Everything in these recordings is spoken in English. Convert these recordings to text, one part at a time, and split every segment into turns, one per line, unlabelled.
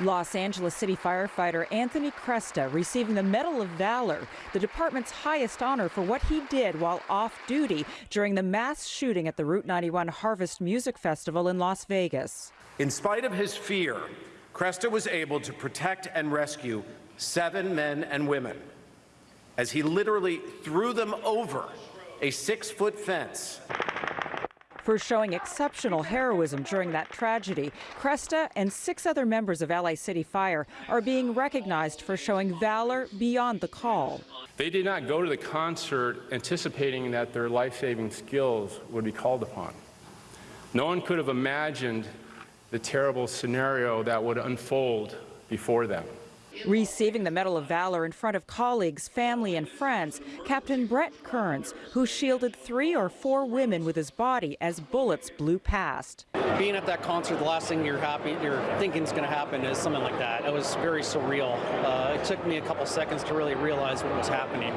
Los Angeles City firefighter Anthony Cresta receiving the Medal of Valor, the department's highest honor for what he did while off duty during the mass shooting at the Route 91 Harvest Music Festival in Las Vegas.
In spite of his fear, Cresta was able to protect and rescue seven men and women as he literally threw them over a six foot fence
for showing exceptional heroism during that tragedy. Cresta and six other members of LA City Fire are being recognized for showing valor beyond the call.
They did not go to the concert anticipating that their life-saving skills would be called upon. No one could have imagined the terrible scenario that would unfold before them.
Receiving the Medal of Valor in front of colleagues, family, and friends, Captain Brett Kearns, who shielded three or four women with his body as bullets blew past.
Being at that concert, the last thing you're happy, you're thinking is going to happen is something like that. It was very surreal. Uh, it took me a couple seconds to really realize what was happening.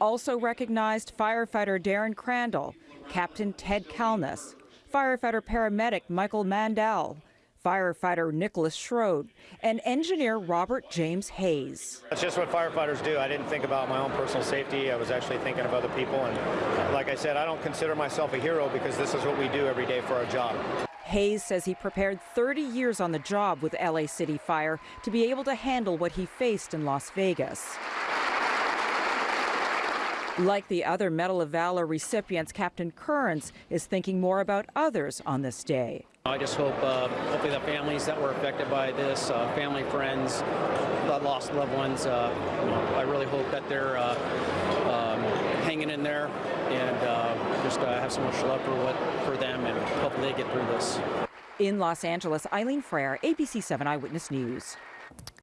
Also recognized firefighter Darren Crandall, Captain Ted Kalness, firefighter paramedic Michael Mandel, firefighter Nicholas Schroed, and engineer Robert James Hayes.
That's just what firefighters do. I didn't think about my own personal safety. I was actually thinking of other people. And like I said, I don't consider myself a hero because this is what we do every day for our job.
Hayes says he prepared 30 years on the job with LA City Fire to be able to handle what he faced in Las Vegas. Like the other Medal of Valor recipients, Captain Kearns is thinking more about others on this day.
I just hope, uh, hopefully, the families that were affected by this, uh, family, friends that lost loved ones, uh, I really hope that they're uh, um, hanging in there and uh, just uh, have so much love for what for them, and hopefully they get through this.
In Los Angeles, Eileen Frere, ABC 7 Eyewitness News.